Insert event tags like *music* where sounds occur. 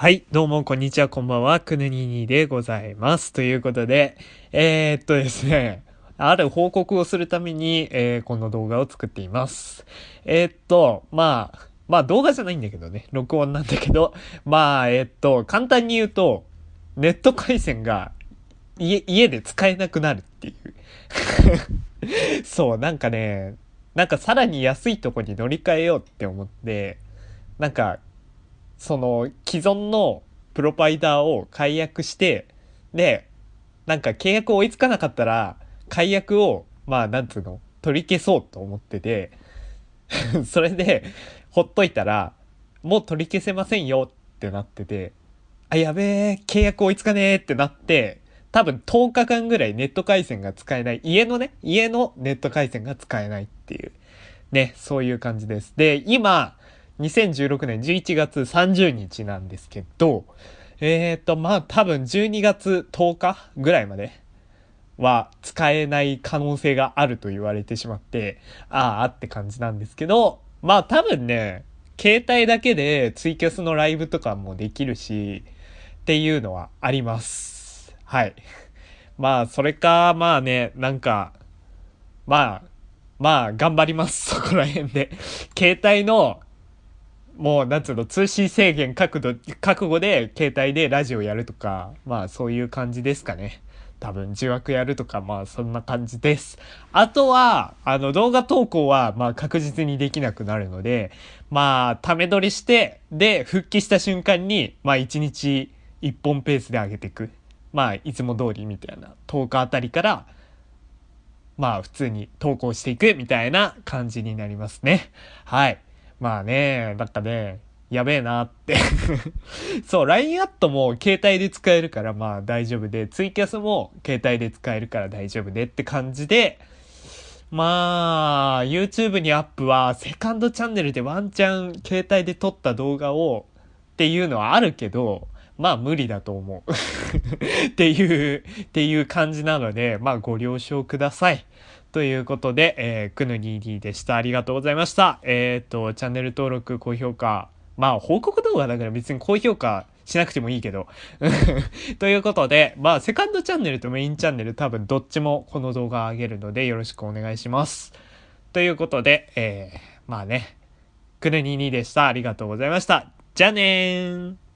はい、どうも、こんにちは、こんばんは、くぬににでございます。ということで、えー、っとですね、ある報告をするために、えー、この動画を作っています。えー、っと、まあ、まあ動画じゃないんだけどね、録音なんだけど、まあ、え、っと、簡単に言うと、ネット回線が家、家で使えなくなるっていう。*laughs* そう、なんかね、なんかさらに安いとこに乗り換えようって思って、なんか、その既存のプロバイダーを解約して、で、なんか契約追いつかなかったら、解約を、まあ、なんつうの、取り消そうと思ってて、*laughs* それで、ほっといたら、もう取り消せませんよってなってて、あ、やべえ、契約追いつかねえってなって、多分10日間ぐらいネット回線が使えない。家のね、家のネット回線が使えないっていう。ね、そういう感じです。で、今、2016年11月30日なんですけど、えっ、ー、と、まあ多分12月10日ぐらいまでは使えない可能性があると言われてしまって、ああって感じなんですけど、まあ多分ね、携帯だけでツイキャスのライブとかもできるし、っていうのはあります。はい。まあ、それか、まあね、なんか、まあ、まあ、頑張ります。そこら辺で。携帯の、もう、なんつうの、通信制限覚悟、覚悟で、携帯でラジオやるとか、まあ、そういう感じですかね。多分、受話やるとか、まあ、そんな感じです。あとは、あの、動画投稿は、まあ、確実にできなくなるので、まあ、ため撮りして、で、復帰した瞬間に、まあ、1日1本ペースで上げていく。まあ、いつも通りみたいな、10日あたりから、まあ、普通に投稿していくみたいな感じになりますね。はい。まあね、なんかね、やべえなって *laughs* そう、LINE アットも携帯で使えるからまあ大丈夫で、ツイキャスも携帯で使えるから大丈夫でって感じで、まあ、YouTube にアップはセカンドチャンネルでワンチャン携帯で撮った動画をっていうのはあるけど、まあ無理だと思う *laughs* っていう、っていう感じなので、まあご了承ください。ということで、えー、くぬにーでした。ありがとうございました。えっ、ー、と、チャンネル登録、高評価。まあ、報告動画だから別に高評価しなくてもいいけど。*laughs* ということで、まあ、セカンドチャンネルとメインチャンネル多分どっちもこの動画上げるのでよろしくお願いします。ということで、えー、まあね、くぬにーでした。ありがとうございました。じゃあねー